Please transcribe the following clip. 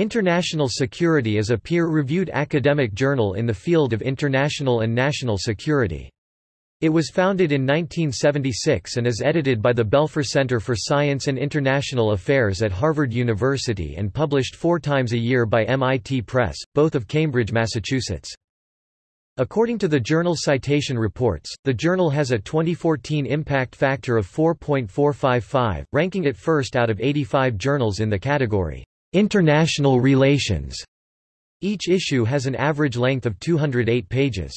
International Security is a peer-reviewed academic journal in the field of international and national security. It was founded in 1976 and is edited by the Belfer Center for Science and International Affairs at Harvard University and published four times a year by MIT Press, both of Cambridge, Massachusetts. According to the journal Citation Reports, the journal has a 2014 impact factor of 4.455, ranking it first out of 85 journals in the category International Relations. Each issue has an average length of 208 pages.